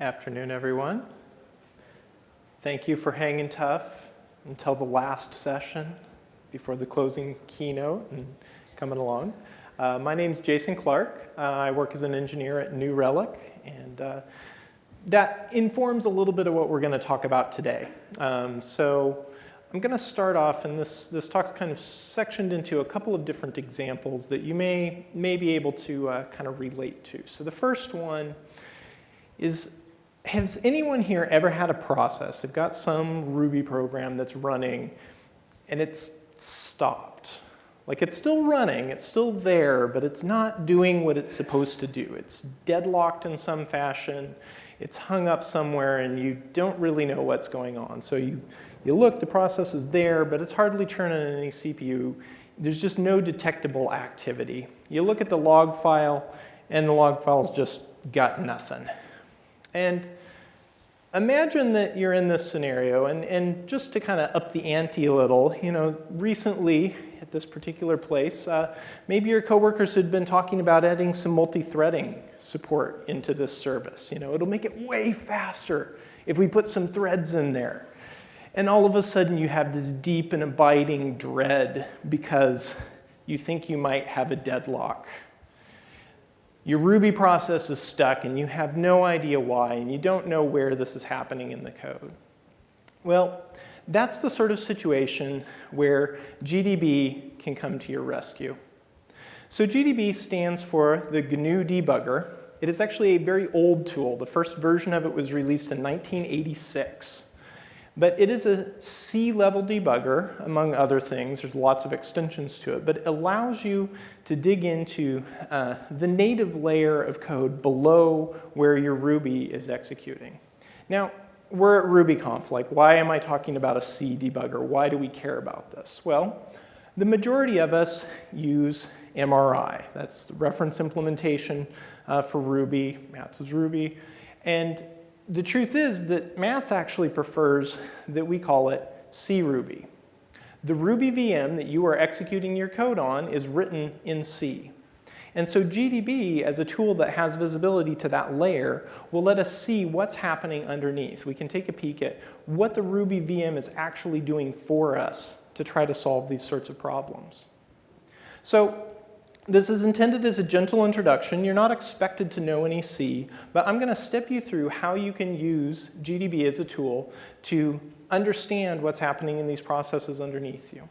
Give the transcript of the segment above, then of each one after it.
Afternoon, everyone. Thank you for hanging tough until the last session before the closing keynote and coming along. Uh, my name is Jason Clark. Uh, I work as an engineer at New Relic, and uh, that informs a little bit of what we're going to talk about today. Um, so I'm going to start off, and this, this talk kind of sectioned into a couple of different examples that you may, may be able to uh, kind of relate to. So the first one is has anyone here ever had a process? They've got some Ruby program that's running and it's stopped. Like it's still running, it's still there, but it's not doing what it's supposed to do. It's deadlocked in some fashion, it's hung up somewhere and you don't really know what's going on. So you, you look, the process is there, but it's hardly turning any CPU. There's just no detectable activity. You look at the log file and the log file's just got nothing. And imagine that you're in this scenario, and, and just to kind of up the ante a little, you know, recently at this particular place, uh, maybe your coworkers had been talking about adding some multi-threading support into this service. You know, it'll make it way faster if we put some threads in there. And all of a sudden you have this deep and abiding dread because you think you might have a deadlock your Ruby process is stuck and you have no idea why and you don't know where this is happening in the code. Well, that's the sort of situation where GDB can come to your rescue. So GDB stands for the GNU debugger. It is actually a very old tool. The first version of it was released in 1986. But it is a C-level debugger, among other things. There's lots of extensions to it, but it allows you to dig into uh, the native layer of code below where your Ruby is executing. Now, we're at RubyConf. Like, why am I talking about a C debugger? Why do we care about this? Well, the majority of us use MRI. That's the reference implementation uh, for Ruby. Mats is Ruby. And the truth is that Mats actually prefers that we call it C-Ruby. The Ruby VM that you are executing your code on is written in C. And so GDB, as a tool that has visibility to that layer, will let us see what's happening underneath. We can take a peek at what the Ruby VM is actually doing for us to try to solve these sorts of problems. So this is intended as a gentle introduction. You're not expected to know any C, but I'm going to step you through how you can use GDB as a tool to understand what's happening in these processes underneath you.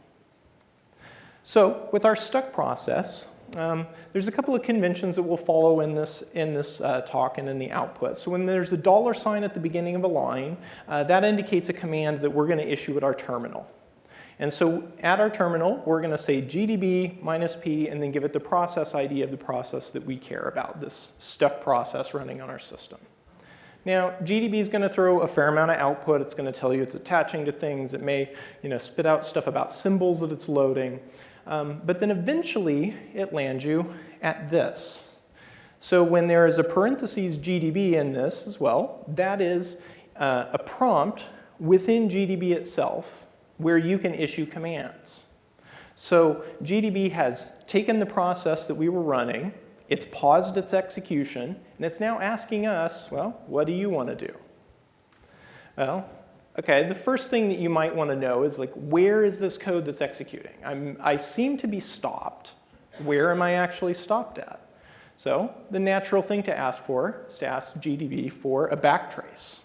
So with our stuck process, um, there's a couple of conventions that we'll follow in this, in this uh, talk and in the output. So when there's a dollar sign at the beginning of a line, uh, that indicates a command that we're going to issue at our terminal. And so at our terminal, we're going to say gdb minus p and then give it the process ID of the process that we care about, this stuck process running on our system. Now, GDB is going to throw a fair amount of output. It's going to tell you it's attaching to things. It may you know, spit out stuff about symbols that it's loading. Um, but then eventually, it lands you at this. So when there is a parentheses GDB in this as well, that is uh, a prompt within GDB itself where you can issue commands. So GDB has taken the process that we were running, it's paused its execution, and it's now asking us, well, what do you want to do? Well, okay, the first thing that you might want to know is like, where is this code that's executing? I'm, I seem to be stopped. Where am I actually stopped at? So the natural thing to ask for is to ask GDB for a backtrace.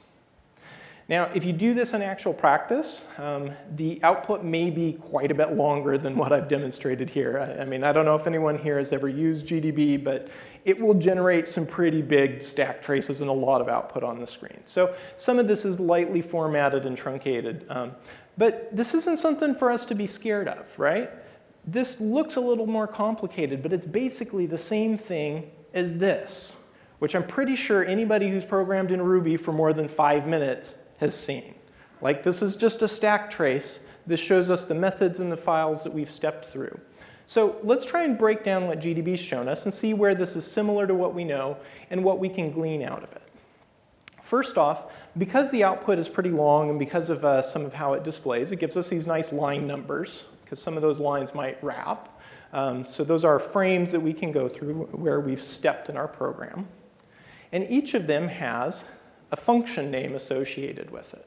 Now, if you do this in actual practice, um, the output may be quite a bit longer than what I've demonstrated here. I, I, mean, I don't know if anyone here has ever used GDB, but it will generate some pretty big stack traces and a lot of output on the screen. So some of this is lightly formatted and truncated. Um, but this isn't something for us to be scared of, right? This looks a little more complicated, but it's basically the same thing as this, which I'm pretty sure anybody who's programmed in Ruby for more than five minutes has seen. Like this is just a stack trace. This shows us the methods and the files that we've stepped through. So let's try and break down what GDB's shown us and see where this is similar to what we know and what we can glean out of it. First off, because the output is pretty long and because of uh, some of how it displays, it gives us these nice line numbers because some of those lines might wrap. Um, so those are frames that we can go through where we've stepped in our program. And each of them has a function name associated with it.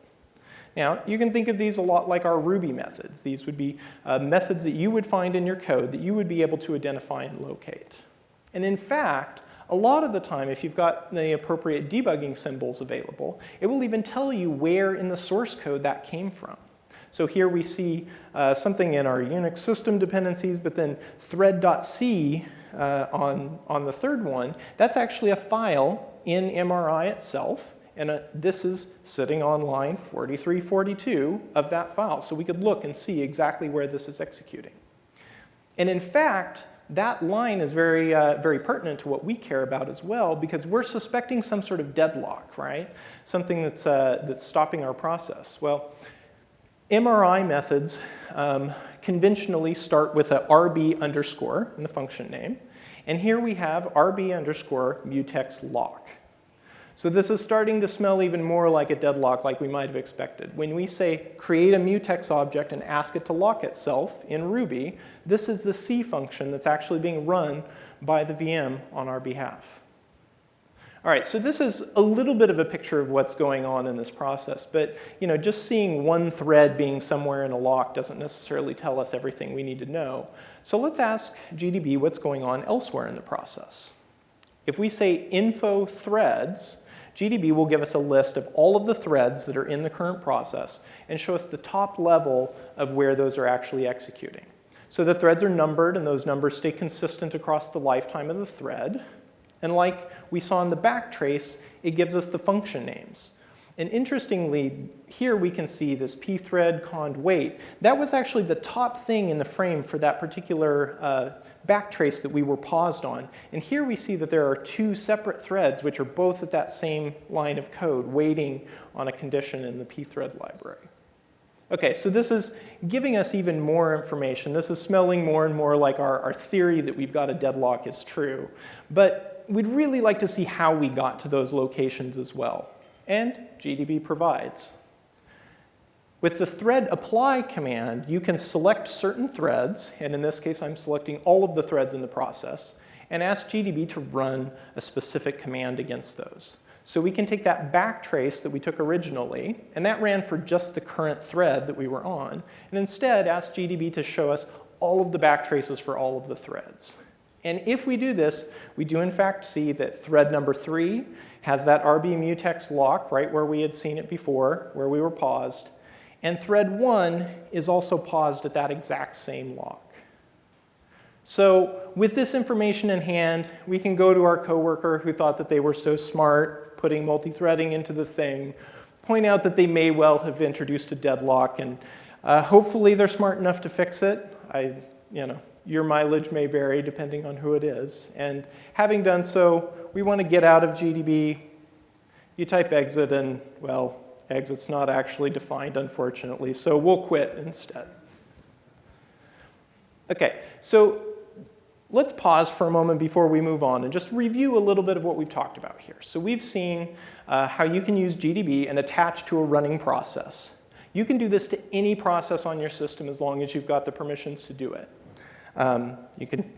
Now, you can think of these a lot like our Ruby methods. These would be uh, methods that you would find in your code that you would be able to identify and locate. And in fact, a lot of the time, if you've got the appropriate debugging symbols available, it will even tell you where in the source code that came from. So here we see uh, something in our Unix system dependencies, but then thread.c uh, on, on the third one, that's actually a file in MRI itself. And uh, this is sitting on line 4342 of that file. So we could look and see exactly where this is executing. And in fact, that line is very, uh, very pertinent to what we care about as well because we're suspecting some sort of deadlock, right? Something that's, uh, that's stopping our process. Well, MRI methods um, conventionally start with a RB underscore in the function name. And here we have RB underscore mutex lock. So this is starting to smell even more like a deadlock like we might have expected. When we say create a mutex object and ask it to lock itself in Ruby, this is the C function that's actually being run by the VM on our behalf. All right, so this is a little bit of a picture of what's going on in this process, but you know, just seeing one thread being somewhere in a lock doesn't necessarily tell us everything we need to know. So let's ask GDB what's going on elsewhere in the process. If we say info threads, GDB will give us a list of all of the threads that are in the current process and show us the top level of where those are actually executing. So the threads are numbered and those numbers stay consistent across the lifetime of the thread. And like we saw in the backtrace, it gives us the function names. And interestingly, here we can see this pthread cond wait. That was actually the top thing in the frame for that particular uh, backtrace that we were paused on. And here we see that there are two separate threads which are both at that same line of code waiting on a condition in the pthread library. Okay, so this is giving us even more information. This is smelling more and more like our, our theory that we've got a deadlock is true. But we'd really like to see how we got to those locations as well and GDB provides. With the thread apply command, you can select certain threads, and in this case I'm selecting all of the threads in the process, and ask GDB to run a specific command against those. So we can take that backtrace that we took originally, and that ran for just the current thread that we were on, and instead ask GDB to show us all of the backtraces for all of the threads. And if we do this, we do in fact see that thread number three has that RB mutex lock right where we had seen it before, where we were paused. And thread one is also paused at that exact same lock. So with this information in hand, we can go to our coworker who thought that they were so smart, putting multi-threading into the thing, point out that they may well have introduced a deadlock, and uh, hopefully they're smart enough to fix it. I, you know, your mileage may vary depending on who it is. And having done so, we want to get out of GDB. You type exit and, well, exit's not actually defined, unfortunately, so we'll quit instead. Okay, so let's pause for a moment before we move on and just review a little bit of what we've talked about here. So we've seen uh, how you can use GDB and attach to a running process. You can do this to any process on your system as long as you've got the permissions to do it. Um, you, can,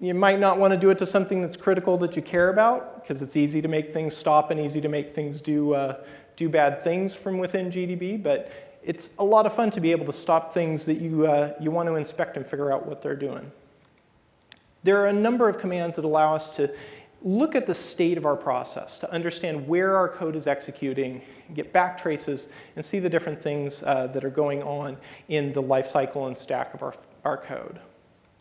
you might not want to do it to something that's critical that you care about because it's easy to make things stop and easy to make things do, uh, do bad things from within GDB, but it's a lot of fun to be able to stop things that you, uh, you want to inspect and figure out what they're doing. There are a number of commands that allow us to look at the state of our process, to understand where our code is executing, get back traces, and see the different things uh, that are going on in the lifecycle and stack of our, our code.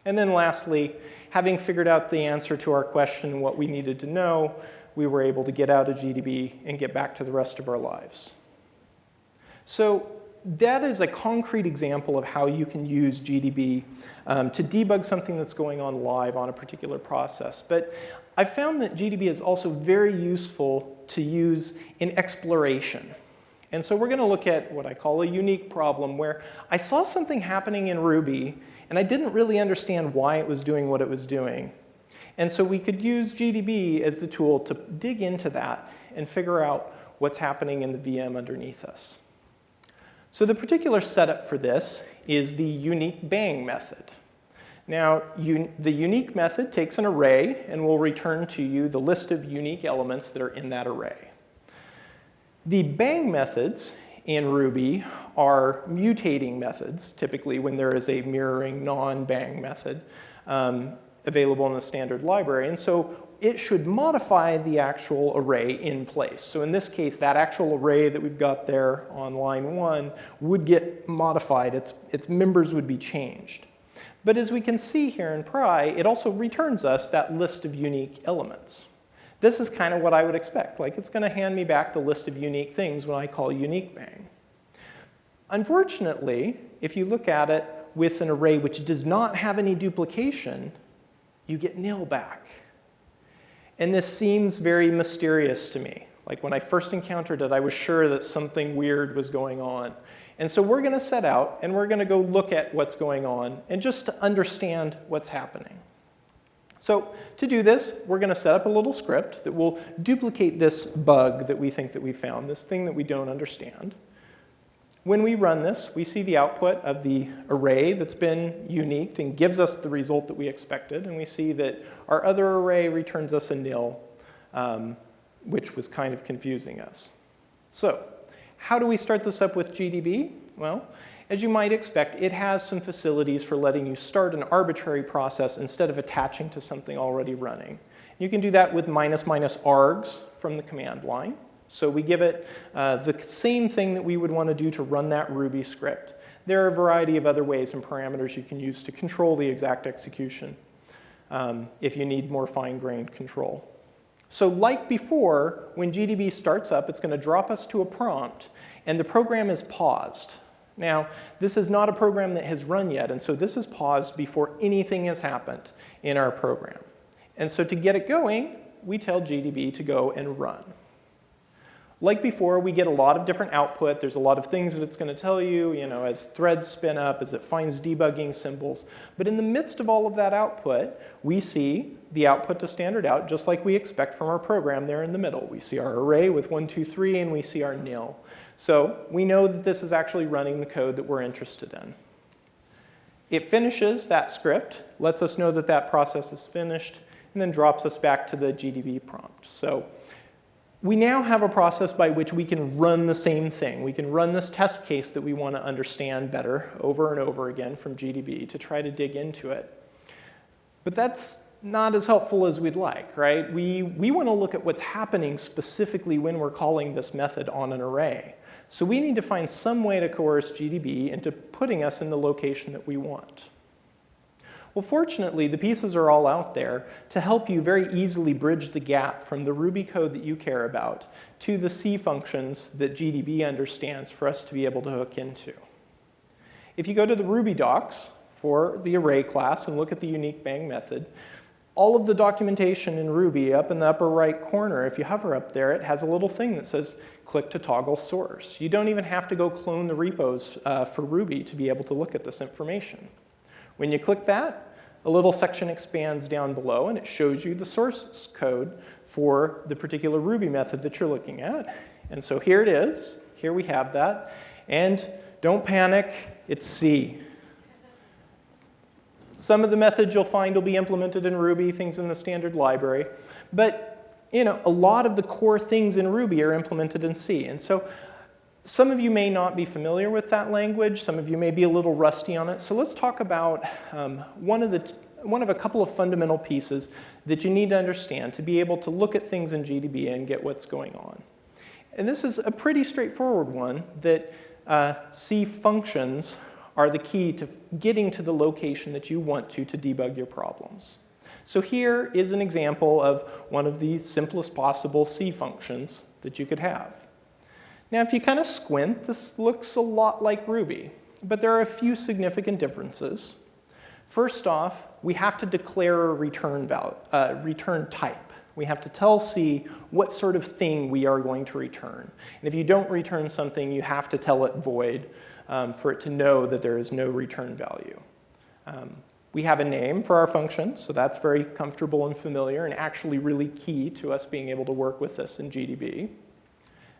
And then lastly, having figured out the answer to our question, what we needed to know, we were able to get out of GDB and get back to the rest of our lives. So that is a concrete example of how you can use GDB um, to debug something that's going on live on a particular process. But I found that GDB is also very useful to use in exploration. And so we're going to look at what I call a unique problem where I saw something happening in Ruby and I didn't really understand why it was doing what it was doing. And so we could use GDB as the tool to dig into that and figure out what's happening in the VM underneath us. So the particular setup for this is the unique bang method. Now, un the unique method takes an array and will return to you the list of unique elements that are in that array. The bang methods in Ruby are mutating methods, typically when there is a mirroring non-bang method um, available in the standard library. And so it should modify the actual array in place. So in this case, that actual array that we've got there on line one would get modified. Its, its members would be changed. But as we can see here in pry, it also returns us that list of unique elements. This is kind of what I would expect. Like it's going to hand me back the list of unique things when I call unique bang. Unfortunately, if you look at it with an array which does not have any duplication, you get nil back. And this seems very mysterious to me. Like when I first encountered it, I was sure that something weird was going on. And so we're going to set out and we're going to go look at what's going on and just to understand what's happening. So to do this, we're going to set up a little script that will duplicate this bug that we think that we found, this thing that we don't understand. When we run this, we see the output of the array that's been unique and gives us the result that we expected. And we see that our other array returns us a nil, um, which was kind of confusing us. So how do we start this up with GDB? Well, as you might expect, it has some facilities for letting you start an arbitrary process instead of attaching to something already running. You can do that with minus minus args from the command line. So we give it uh, the same thing that we would want to do to run that Ruby script. There are a variety of other ways and parameters you can use to control the exact execution um, if you need more fine-grained control. So like before, when GDB starts up, it's going to drop us to a prompt, and the program is paused. Now, this is not a program that has run yet, and so this is paused before anything has happened in our program. And so to get it going, we tell GDB to go and run. Like before, we get a lot of different output. There's a lot of things that it's going to tell you, you know, as threads spin up, as it finds debugging symbols. But in the midst of all of that output, we see the output to standard out, just like we expect from our program there in the middle. We see our array with 1, 2, 3, and we see our nil. So we know that this is actually running the code that we're interested in. It finishes that script, lets us know that that process is finished, and then drops us back to the GDB prompt. So we now have a process by which we can run the same thing. We can run this test case that we want to understand better over and over again from GDB to try to dig into it. But that's not as helpful as we'd like, right? We, we want to look at what's happening specifically when we're calling this method on an array. So we need to find some way to coerce GDB into putting us in the location that we want. Well, fortunately, the pieces are all out there to help you very easily bridge the gap from the Ruby code that you care about to the C functions that GDB understands for us to be able to hook into. If you go to the Ruby docs for the array class and look at the unique bang method, all of the documentation in Ruby up in the upper right corner, if you hover up there, it has a little thing that says click to toggle source. You don't even have to go clone the repos uh, for Ruby to be able to look at this information. When you click that, a little section expands down below and it shows you the source code for the particular Ruby method that you're looking at. And so here it is. Here we have that. And don't panic, it's C. Some of the methods you'll find will be implemented in Ruby, things in the standard library. But you know, a lot of the core things in Ruby are implemented in C. And so some of you may not be familiar with that language. Some of you may be a little rusty on it. So let's talk about um, one, of the, one of a couple of fundamental pieces that you need to understand to be able to look at things in GDB and get what's going on. And this is a pretty straightforward one that uh, C functions are the key to getting to the location that you want to to debug your problems. So here is an example of one of the simplest possible C functions that you could have. Now, if you kind of squint, this looks a lot like Ruby, but there are a few significant differences. First off, we have to declare a return, value, uh, return type. We have to tell C what sort of thing we are going to return. And if you don't return something, you have to tell it void um, for it to know that there is no return value. Um, we have a name for our function, so that's very comfortable and familiar and actually really key to us being able to work with this in GDB.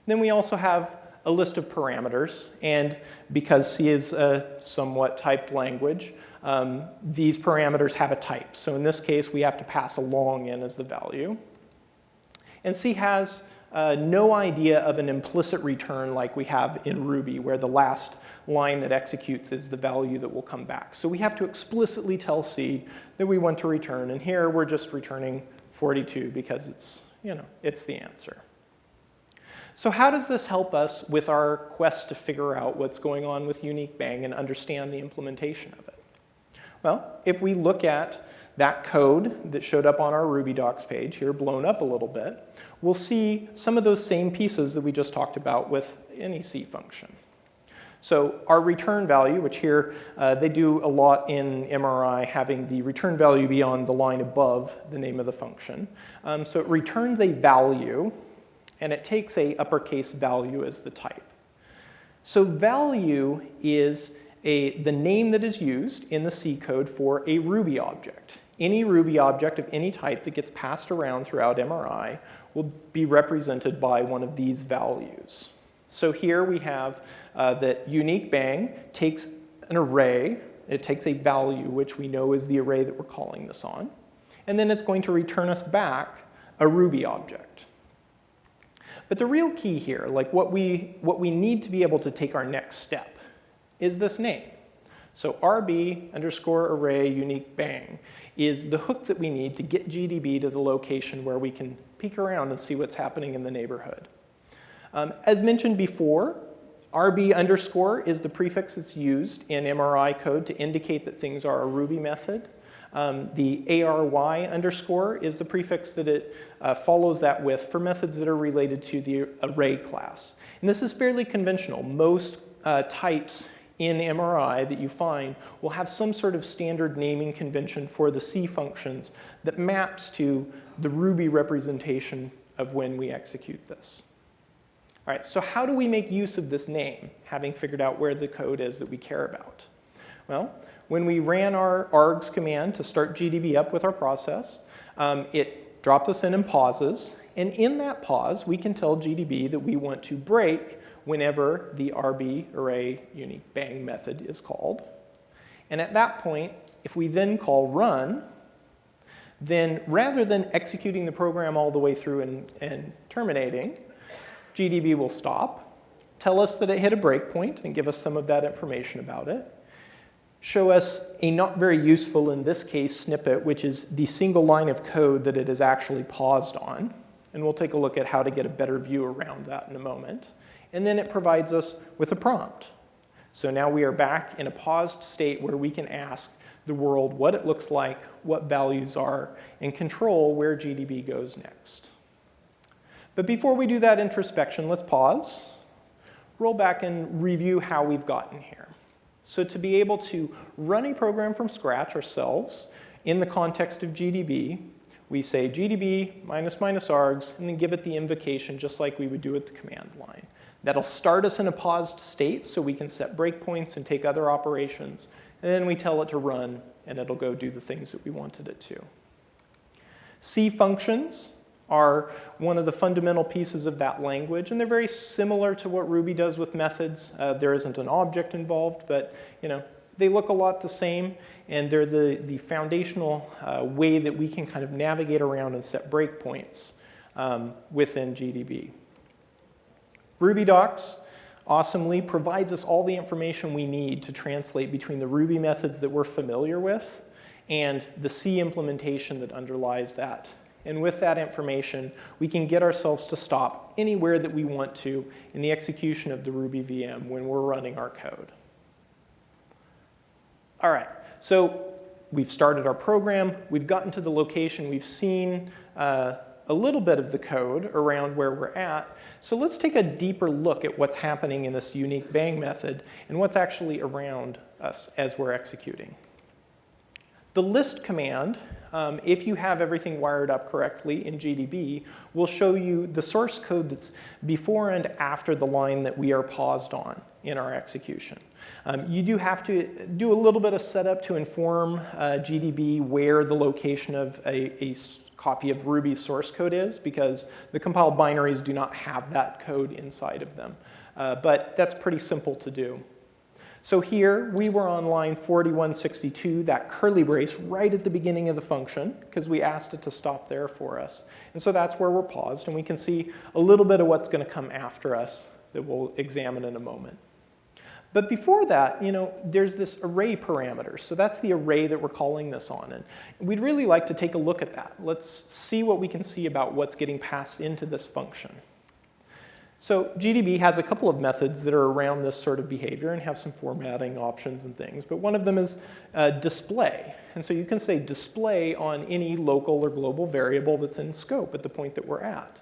Then we also have a list of parameters, and because C is a somewhat typed language, um, these parameters have a type. So in this case, we have to pass a long in as the value. And C has uh, no idea of an implicit return like we have in Ruby, where the last line that executes is the value that will come back. So we have to explicitly tell C that we want to return, and here we're just returning 42 because it's, you know, it's the answer. So how does this help us with our quest to figure out what's going on with unique bang and understand the implementation of it? Well, if we look at that code that showed up on our Ruby docs page here, blown up a little bit, we'll see some of those same pieces that we just talked about with any C function. So our return value, which here uh, they do a lot in MRI, having the return value be on the line above the name of the function. Um, so it returns a value, and it takes a uppercase value as the type. So value is a, the name that is used in the C code for a Ruby object. Any Ruby object of any type that gets passed around throughout MRI will be represented by one of these values. So here we have uh, that unique bang takes an array, it takes a value, which we know is the array that we're calling this on, and then it's going to return us back a Ruby object. But the real key here, like what we, what we need to be able to take our next step, is this name. So RB underscore array unique bang is the hook that we need to get GDB to the location where we can peek around and see what's happening in the neighborhood. Um, as mentioned before, RB underscore is the prefix that's used in MRI code to indicate that things are a Ruby method. Um, the ARY underscore is the prefix that it uh, follows that with for methods that are related to the array class. And this is fairly conventional. Most uh, types in MRI that you find will have some sort of standard naming convention for the C functions that maps to the Ruby representation of when we execute this. All right, so how do we make use of this name, having figured out where the code is that we care about? Well, when we ran our args command to start GDB up with our process, um, it dropped us in and pauses. And in that pause, we can tell GDB that we want to break whenever the RB array unique bang method is called. And at that point, if we then call run, then rather than executing the program all the way through and, and terminating, GDB will stop, tell us that it hit a breakpoint and give us some of that information about it, show us a not very useful, in this case, snippet, which is the single line of code that it is actually paused on. And we'll take a look at how to get a better view around that in a moment. And then it provides us with a prompt. So now we are back in a paused state where we can ask the world what it looks like, what values are, and control where GDB goes next. But before we do that introspection, let's pause, roll back and review how we've gotten here. So to be able to run a program from scratch ourselves in the context of GDB, we say GDB minus minus args and then give it the invocation just like we would do at the command line. That'll start us in a paused state so we can set breakpoints and take other operations. And then we tell it to run and it'll go do the things that we wanted it to. C functions are one of the fundamental pieces of that language, and they're very similar to what Ruby does with methods. Uh, there isn't an object involved, but you know, they look a lot the same, and they're the, the foundational uh, way that we can kind of navigate around and set breakpoints um, within GDB. Ruby docs awesomely provides us all the information we need to translate between the Ruby methods that we're familiar with and the C implementation that underlies that and with that information, we can get ourselves to stop anywhere that we want to in the execution of the Ruby VM when we're running our code. All right, so we've started our program, we've gotten to the location, we've seen uh, a little bit of the code around where we're at. So let's take a deeper look at what's happening in this unique bang method and what's actually around us as we're executing. The list command um, if you have everything wired up correctly in GDB, will show you the source code that's before and after the line that we are paused on in our execution. Um, you do have to do a little bit of setup to inform uh, GDB where the location of a, a copy of Ruby source code is because the compiled binaries do not have that code inside of them. Uh, but that's pretty simple to do. So here we were on line 4162, that curly brace right at the beginning of the function, because we asked it to stop there for us. And so that's where we're paused, and we can see a little bit of what's going to come after us that we'll examine in a moment. But before that, you know, there's this array parameter. So that's the array that we're calling this on. And we'd really like to take a look at that. Let's see what we can see about what's getting passed into this function. So GDB has a couple of methods that are around this sort of behavior and have some formatting options and things, but one of them is uh, display. And so you can say display on any local or global variable that's in scope at the point that we're at.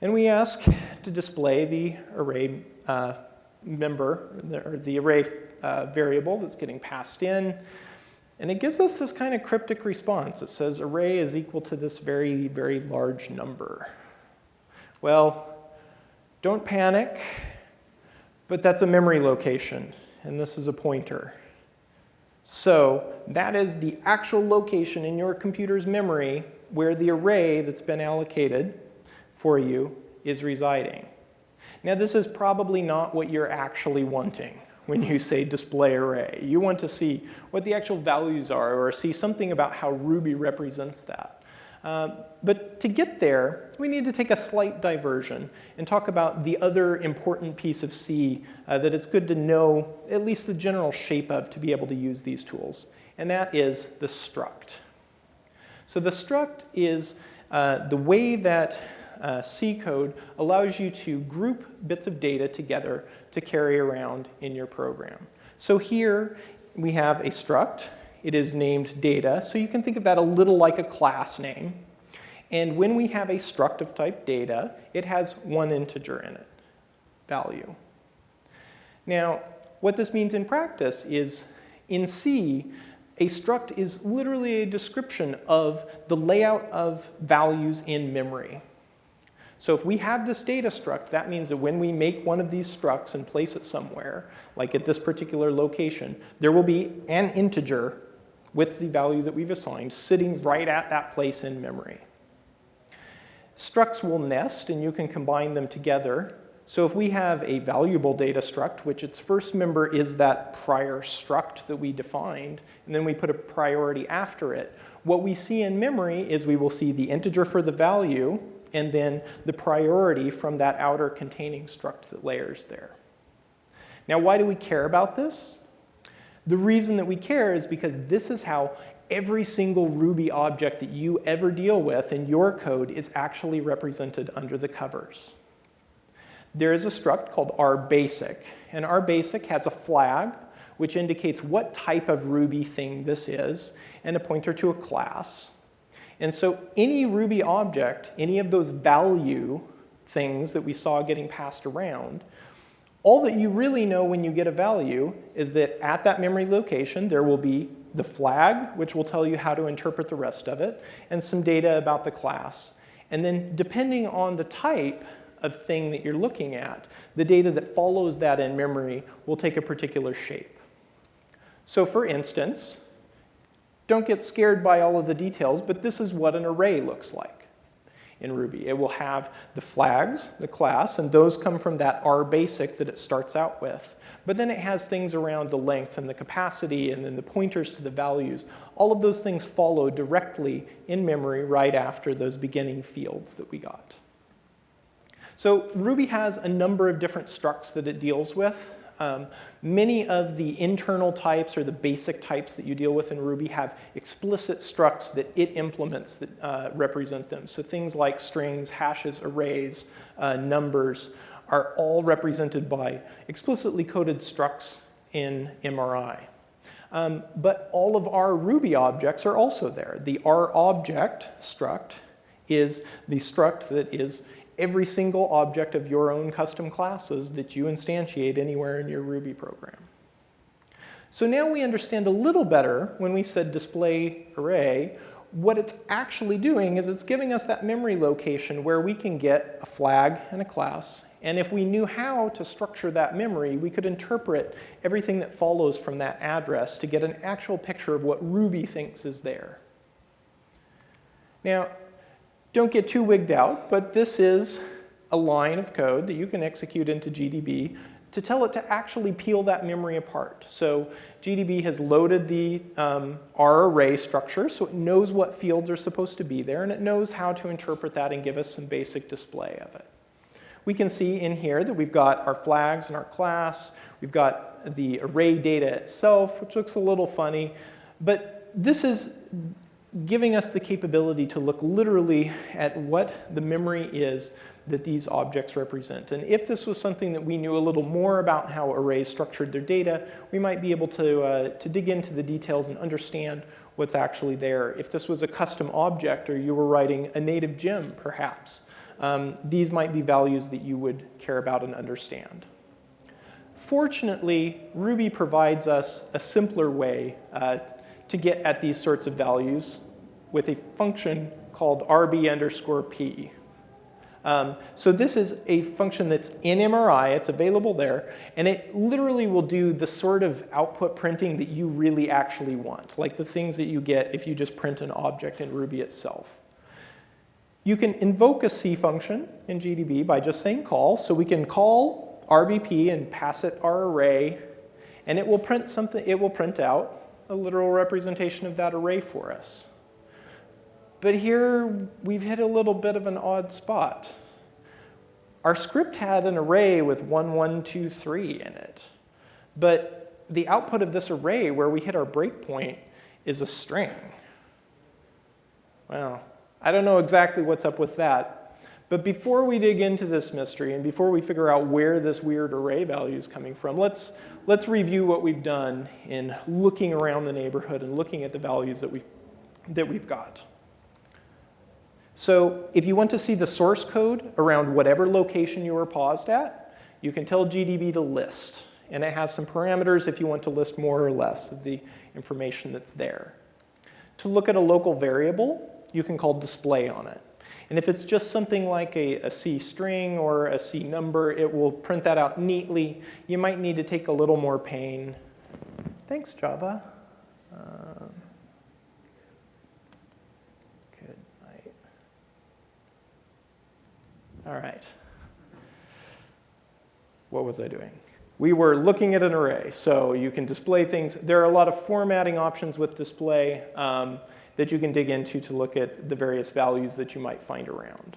And we ask to display the array uh, member, or the array uh, variable that's getting passed in, and it gives us this kind of cryptic response. It says array is equal to this very, very large number. Well, don't panic, but that's a memory location, and this is a pointer. So that is the actual location in your computer's memory where the array that's been allocated for you is residing. Now this is probably not what you're actually wanting when you say display array. You want to see what the actual values are or see something about how Ruby represents that. Uh, but to get there, we need to take a slight diversion and talk about the other important piece of C uh, that it's good to know at least the general shape of to be able to use these tools, and that is the struct. So the struct is uh, the way that uh, C code allows you to group bits of data together to carry around in your program. So here we have a struct it is named data, so you can think of that a little like a class name. And when we have a struct of type data, it has one integer in it, value. Now, what this means in practice is in C, a struct is literally a description of the layout of values in memory. So if we have this data struct, that means that when we make one of these structs and place it somewhere, like at this particular location, there will be an integer with the value that we've assigned sitting right at that place in memory. Structs will nest and you can combine them together. So if we have a valuable data struct, which its first member is that prior struct that we defined, and then we put a priority after it, what we see in memory is we will see the integer for the value and then the priority from that outer containing struct that layers there. Now, why do we care about this? The reason that we care is because this is how every single Ruby object that you ever deal with in your code is actually represented under the covers. There is a struct called rbasic, and rbasic has a flag which indicates what type of Ruby thing this is, and a pointer to a class. And so any Ruby object, any of those value things that we saw getting passed around, all that you really know when you get a value is that at that memory location, there will be the flag, which will tell you how to interpret the rest of it, and some data about the class. And then depending on the type of thing that you're looking at, the data that follows that in memory will take a particular shape. So for instance, don't get scared by all of the details, but this is what an array looks like in Ruby. It will have the flags, the class, and those come from that R basic that it starts out with. But then it has things around the length and the capacity and then the pointers to the values. All of those things follow directly in memory right after those beginning fields that we got. So Ruby has a number of different structs that it deals with. Um, many of the internal types or the basic types that you deal with in Ruby have explicit structs that it implements that uh, represent them. So things like strings, hashes, arrays, uh, numbers are all represented by explicitly coded structs in MRI. Um, but all of our Ruby objects are also there. The R object struct is the struct that is every single object of your own custom classes that you instantiate anywhere in your Ruby program. So now we understand a little better when we said display array, what it's actually doing is it's giving us that memory location where we can get a flag and a class. And if we knew how to structure that memory, we could interpret everything that follows from that address to get an actual picture of what Ruby thinks is there. Now, don't get too wigged out, but this is a line of code that you can execute into GDB to tell it to actually peel that memory apart. So GDB has loaded the um, R array structure, so it knows what fields are supposed to be there, and it knows how to interpret that and give us some basic display of it. We can see in here that we've got our flags and our class. We've got the array data itself, which looks a little funny. But this is giving us the capability to look literally at what the memory is that these objects represent. And if this was something that we knew a little more about how arrays structured their data, we might be able to, uh, to dig into the details and understand what's actually there. If this was a custom object or you were writing a native gem, perhaps, um, these might be values that you would care about and understand. Fortunately, Ruby provides us a simpler way uh, to get at these sorts of values with a function called rb underscore p. Um, so this is a function that's in MRI, it's available there, and it literally will do the sort of output printing that you really actually want, like the things that you get if you just print an object in Ruby itself. You can invoke a C function in GDB by just saying call. So we can call RBP and pass it our array, and it will print something, it will print out a literal representation of that array for us. But here we've hit a little bit of an odd spot. Our script had an array with 1, 1, 2, 3 in it. But the output of this array where we hit our breakpoint is a string. Well, I don't know exactly what's up with that. But before we dig into this mystery and before we figure out where this weird array value is coming from, let's, let's review what we've done in looking around the neighborhood and looking at the values that, we, that we've got. So if you want to see the source code around whatever location you were paused at, you can tell GDB to list. And it has some parameters if you want to list more or less of the information that's there. To look at a local variable, you can call display on it. And if it's just something like a, a C string or a C number, it will print that out neatly. You might need to take a little more pain. Thanks, Java. Um, good night. All right. What was I doing? We were looking at an array, so you can display things. There are a lot of formatting options with display. Um, that you can dig into to look at the various values that you might find around.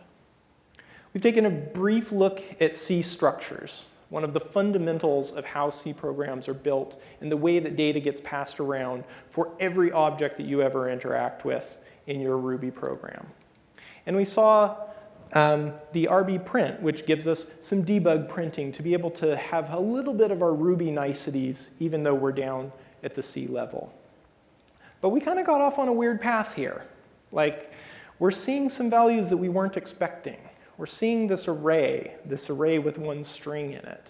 We've taken a brief look at C structures, one of the fundamentals of how C programs are built and the way that data gets passed around for every object that you ever interact with in your Ruby program. And we saw um, the RB print, which gives us some debug printing to be able to have a little bit of our Ruby niceties, even though we're down at the C level. But we kind of got off on a weird path here. Like, we're seeing some values that we weren't expecting. We're seeing this array, this array with one string in it.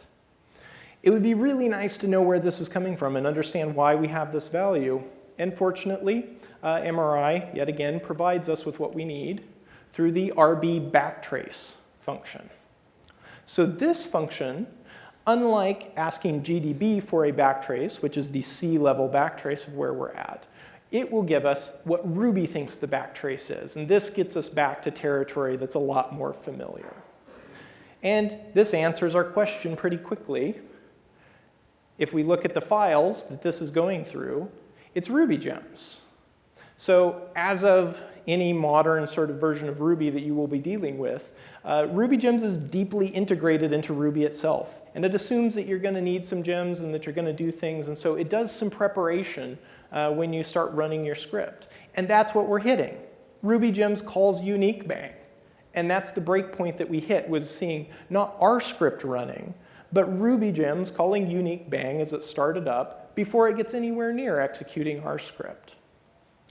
It would be really nice to know where this is coming from and understand why we have this value. And fortunately, uh, MRI, yet again, provides us with what we need through the RB backtrace function. So this function, unlike asking GDB for a backtrace, which is the C level backtrace of where we're at, it will give us what Ruby thinks the backtrace is. And this gets us back to territory that's a lot more familiar. And this answers our question pretty quickly. If we look at the files that this is going through, it's Ruby gems. So as of any modern sort of version of Ruby that you will be dealing with, uh, Ruby Gems is deeply integrated into Ruby itself. And it assumes that you're going to need some gems and that you're going to do things. And so it does some preparation uh, when you start running your script. And that's what we're hitting. Ruby Gems calls unique bang. And that's the breakpoint that we hit was seeing not our script running, but Ruby Gems calling unique bang as it started up before it gets anywhere near executing our script.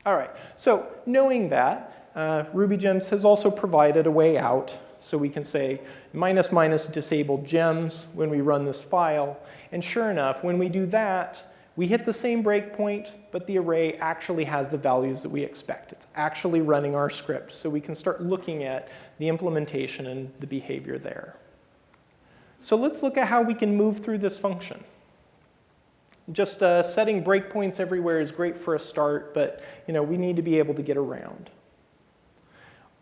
All right, so knowing that, uh, Ruby Gems has also provided a way out. So we can say minus minus disable gems when we run this file. And sure enough, when we do that, we hit the same breakpoint, but the array actually has the values that we expect. It's actually running our script, so we can start looking at the implementation and the behavior there. So let's look at how we can move through this function. Just uh, setting breakpoints everywhere is great for a start, but you know, we need to be able to get around.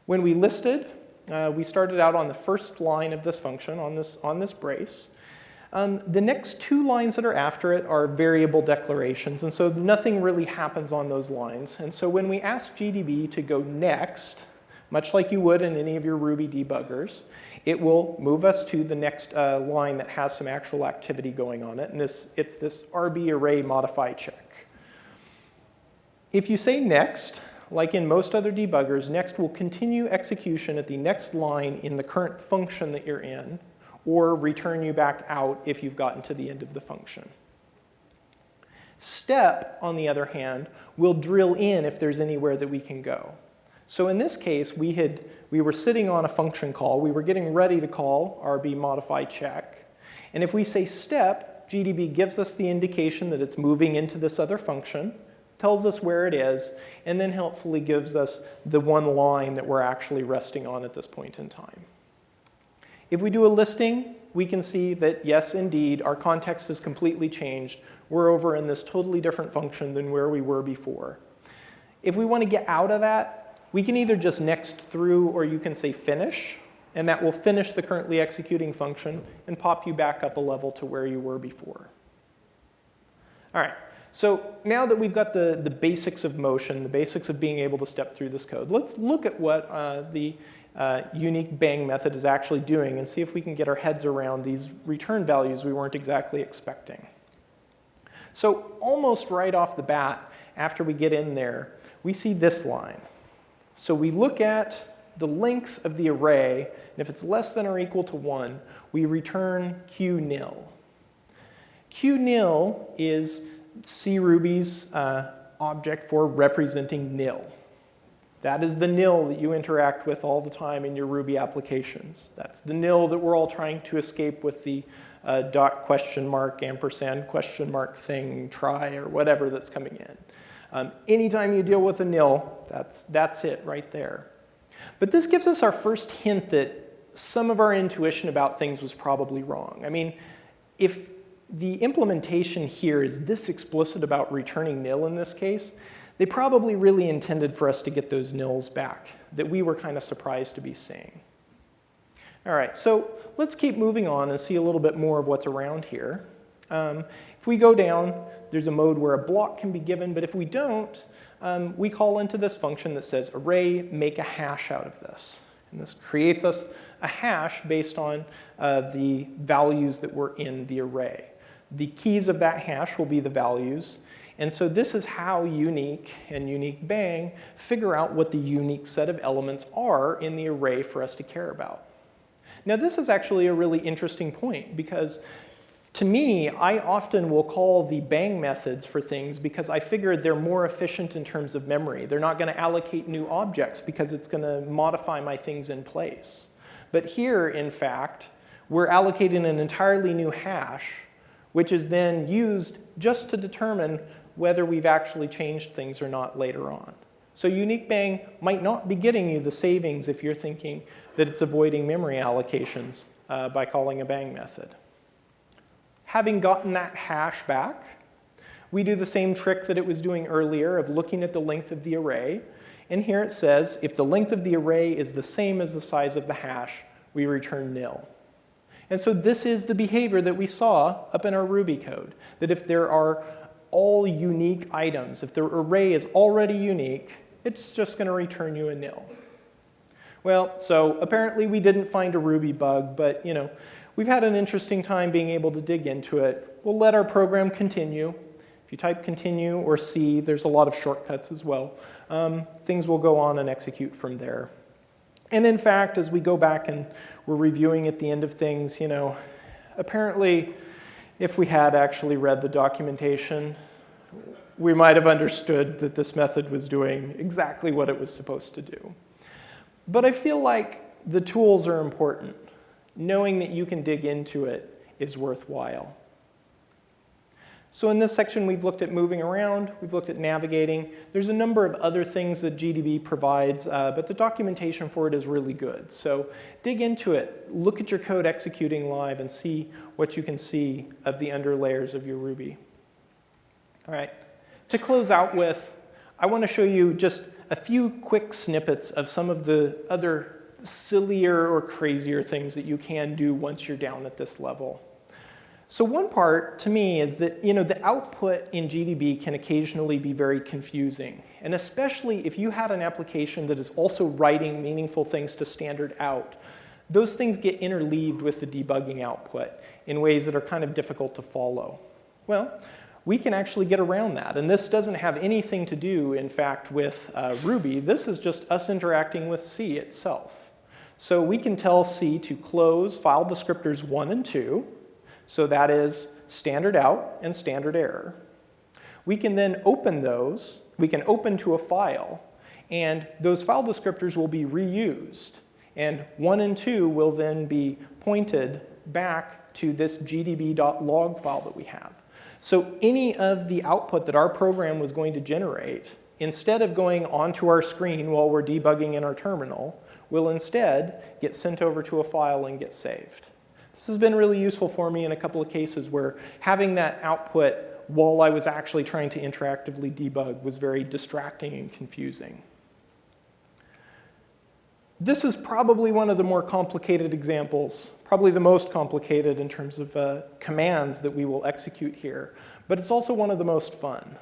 When we listed, uh, we started out on the first line of this function, on this, on this brace. Um, the next two lines that are after it are variable declarations, and so nothing really happens on those lines. And so when we ask GDB to go next, much like you would in any of your Ruby debuggers, it will move us to the next uh, line that has some actual activity going on it, and this, it's this RB array modify check. If you say next, like in most other debuggers, next will continue execution at the next line in the current function that you're in, or return you back out if you've gotten to the end of the function. Step, on the other hand, will drill in if there's anywhere that we can go. So in this case, we, had, we were sitting on a function call. We were getting ready to call RB modify check. And if we say step, GDB gives us the indication that it's moving into this other function, tells us where it is, and then helpfully gives us the one line that we're actually resting on at this point in time. If we do a listing, we can see that yes, indeed, our context has completely changed. We're over in this totally different function than where we were before. If we want to get out of that, we can either just next through or you can say finish, and that will finish the currently executing function and pop you back up a level to where you were before. All right, so now that we've got the, the basics of motion, the basics of being able to step through this code, let's look at what uh, the uh, unique bang method is actually doing and see if we can get our heads around these return values we weren't exactly expecting. So almost right off the bat, after we get in there, we see this line. So we look at the length of the array, and if it's less than or equal to 1, we return Qnil. q nil is CRuby's uh, object for representing nil. That is the nil that you interact with all the time in your Ruby applications. That's the nil that we're all trying to escape with the uh, dot question mark, ampersand question mark thing, try, or whatever that's coming in. Um, anytime you deal with a nil, that's, that's it right there. But this gives us our first hint that some of our intuition about things was probably wrong. I mean, if the implementation here is this explicit about returning nil in this case, they probably really intended for us to get those nils back that we were kind of surprised to be seeing. All right, so let's keep moving on and see a little bit more of what's around here. Um, if we go down, there's a mode where a block can be given, but if we don't, um, we call into this function that says array make a hash out of this. And this creates us a hash based on uh, the values that were in the array. The keys of that hash will be the values, and so this is how unique and unique bang figure out what the unique set of elements are in the array for us to care about. Now this is actually a really interesting point because to me, I often will call the bang methods for things because I figure they're more efficient in terms of memory. They're not going to allocate new objects because it's going to modify my things in place. But here, in fact, we're allocating an entirely new hash, which is then used just to determine whether we've actually changed things or not later on. So unique bang might not be getting you the savings if you're thinking that it's avoiding memory allocations uh, by calling a bang method. Having gotten that hash back, we do the same trick that it was doing earlier of looking at the length of the array. And here it says, if the length of the array is the same as the size of the hash, we return nil. And so this is the behavior that we saw up in our Ruby code, that if there are all unique items. If the array is already unique, it's just going to return you a nil. Well, so apparently we didn't find a Ruby bug, but you know, we've had an interesting time being able to dig into it. We'll let our program continue. If you type continue or C, there's a lot of shortcuts as well. Um, things will go on and execute from there. And in fact, as we go back and we're reviewing at the end of things, you know, apparently if we had actually read the documentation, we might have understood that this method was doing exactly what it was supposed to do. But I feel like the tools are important. Knowing that you can dig into it is worthwhile. So in this section, we've looked at moving around, we've looked at navigating. There's a number of other things that GDB provides, uh, but the documentation for it is really good. So dig into it, look at your code executing live and see what you can see of the underlayers of your Ruby. All right, to close out with, I want to show you just a few quick snippets of some of the other sillier or crazier things that you can do once you're down at this level. So one part to me is that you know the output in GDB can occasionally be very confusing. And especially if you had an application that is also writing meaningful things to standard out, those things get interleaved with the debugging output in ways that are kind of difficult to follow. Well, we can actually get around that. And this doesn't have anything to do, in fact, with uh, Ruby. This is just us interacting with C itself. So we can tell C to close file descriptors 1 and 2, so that is standard out and standard error. We can then open those. We can open to a file. And those file descriptors will be reused. And 1 and 2 will then be pointed back to this gdb.log file that we have. So any of the output that our program was going to generate, instead of going onto our screen while we're debugging in our terminal, will instead get sent over to a file and get saved. This has been really useful for me in a couple of cases where having that output while I was actually trying to interactively debug was very distracting and confusing. This is probably one of the more complicated examples, probably the most complicated in terms of uh, commands that we will execute here, but it's also one of the most fun.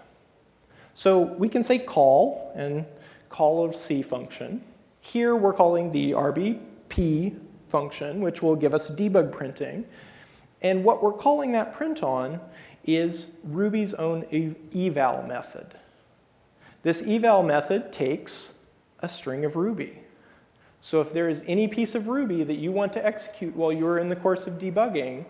So we can say call and call of C function. Here we're calling the RBP function, which will give us debug printing. And what we're calling that print on is Ruby's own eval method. This eval method takes a string of Ruby. So if there is any piece of Ruby that you want to execute while you're in the course of debugging,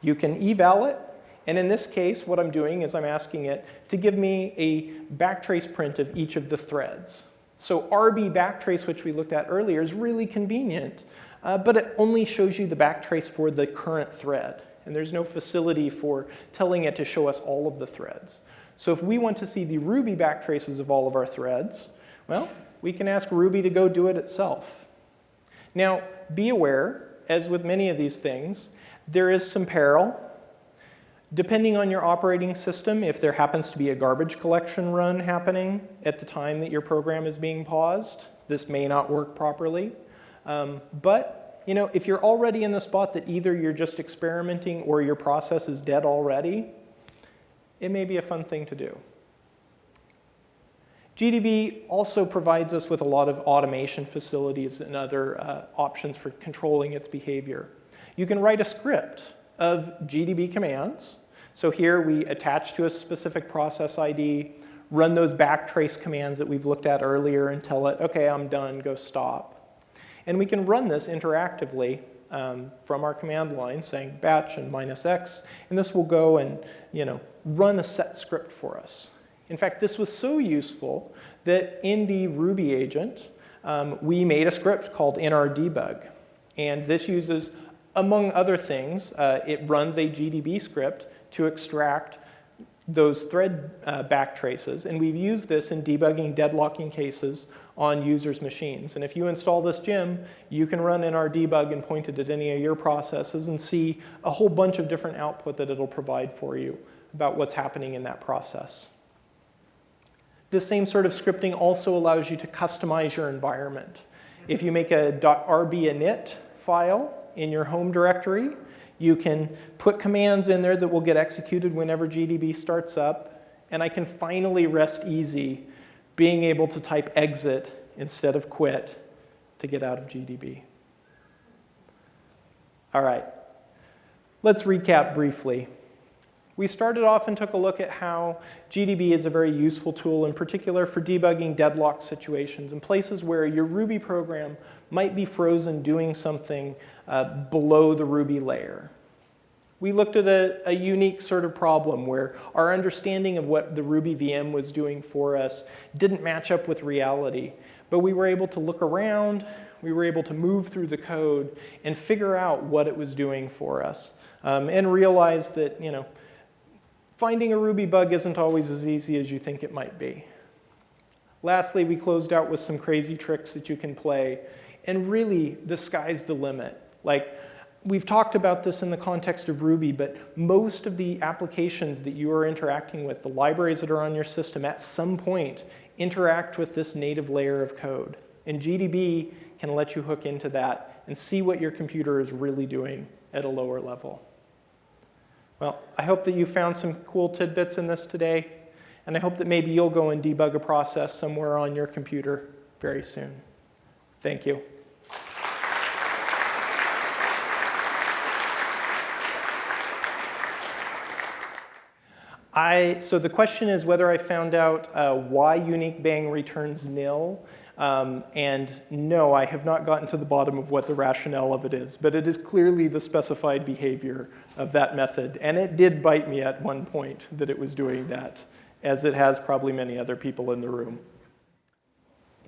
you can eval it. And in this case, what I'm doing is I'm asking it to give me a backtrace print of each of the threads. So RB backtrace, which we looked at earlier, is really convenient uh, but it only shows you the backtrace for the current thread. And there's no facility for telling it to show us all of the threads. So if we want to see the Ruby backtraces of all of our threads, well, we can ask Ruby to go do it itself. Now, be aware, as with many of these things, there is some peril. Depending on your operating system, if there happens to be a garbage collection run happening at the time that your program is being paused, this may not work properly. Um, but you know, if you're already in the spot that either you're just experimenting or your process is dead already, it may be a fun thing to do. GDB also provides us with a lot of automation facilities and other uh, options for controlling its behavior. You can write a script of GDB commands. So here we attach to a specific process ID, run those backtrace commands that we've looked at earlier and tell it, okay, I'm done, go stop. And we can run this interactively um, from our command line saying batch and minus x, and this will go and you know, run a set script for us. In fact, this was so useful that in the Ruby agent, um, we made a script called nrdebug. And this uses, among other things, uh, it runs a GDB script to extract those thread uh, backtraces. And we've used this in debugging deadlocking cases on users' machines. And if you install this gem, you can run in our nrdebug and point it at any of your processes and see a whole bunch of different output that it'll provide for you about what's happening in that process. This same sort of scripting also allows you to customize your environment. If you make a .gdbinit file in your home directory, you can put commands in there that will get executed whenever GDB starts up, and I can finally rest easy being able to type exit instead of quit to get out of GDB. All right, let's recap briefly. We started off and took a look at how GDB is a very useful tool, in particular for debugging deadlock situations and places where your Ruby program might be frozen doing something uh, below the Ruby layer we looked at a, a, unique sort of problem where our understanding of what the Ruby VM was doing for us didn't match up with reality. But we were able to look around, we were able to move through the code and figure out what it was doing for us um, and realize that, you know, finding a Ruby bug isn't always as easy as you think it might be. Lastly, we closed out with some crazy tricks that you can play. And really, the sky's the limit. Like, we've talked about this in the context of Ruby, but most of the applications that you are interacting with, the libraries that are on your system, at some point interact with this native layer of code. And GDB can let you hook into that and see what your computer is really doing at a lower level. Well, I hope that you found some cool tidbits in this today, and I hope that maybe you'll go and debug a process somewhere on your computer very soon. Thank you. I, so the question is whether I found out uh, why unique bang returns nil. Um, and no, I have not gotten to the bottom of what the rationale of it is, but it is clearly the specified behavior of that method. And it did bite me at one point that it was doing that, as it has probably many other people in the room.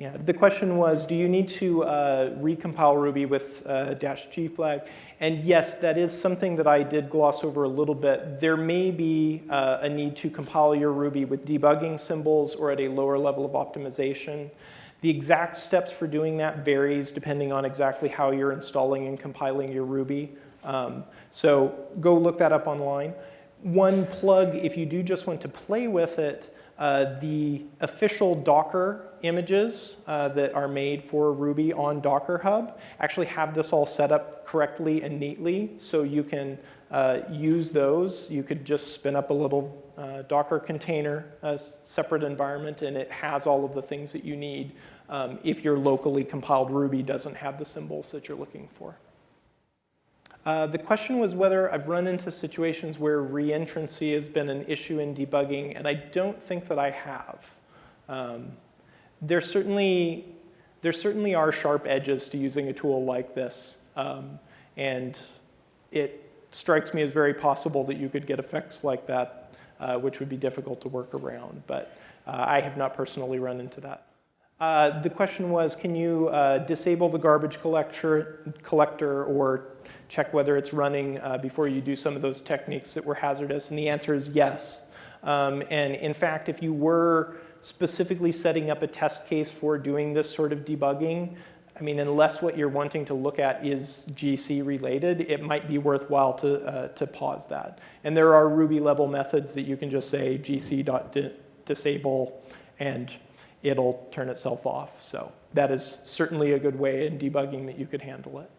Yeah, the question was, do you need to uh, recompile Ruby with uh, dash G flag? And yes, that is something that I did gloss over a little bit. There may be uh, a need to compile your Ruby with debugging symbols or at a lower level of optimization. The exact steps for doing that varies depending on exactly how you're installing and compiling your Ruby. Um, so go look that up online. One plug, if you do just want to play with it, uh, the official Docker images uh, that are made for Ruby on Docker Hub actually have this all set up correctly and neatly, so you can uh, use those. You could just spin up a little uh, Docker container, a separate environment, and it has all of the things that you need um, if your locally compiled Ruby doesn't have the symbols that you're looking for. Uh, the question was whether I've run into situations where reentrancy has been an issue in debugging, and I don't think that I have. Um, there, certainly, there certainly are sharp edges to using a tool like this, um, and it strikes me as very possible that you could get effects like that, uh, which would be difficult to work around, but uh, I have not personally run into that. Uh, the question was, can you uh, disable the garbage collector, collector or check whether it's running uh, before you do some of those techniques that were hazardous? And the answer is yes. Um, and in fact, if you were specifically setting up a test case for doing this sort of debugging, I mean, unless what you're wanting to look at is GC related, it might be worthwhile to, uh, to pause that. And there are Ruby level methods that you can just say gc.disable and it'll turn itself off. So that is certainly a good way in debugging that you could handle it.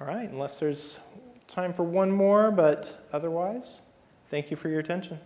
All right, unless there's time for one more, but otherwise, thank you for your attention.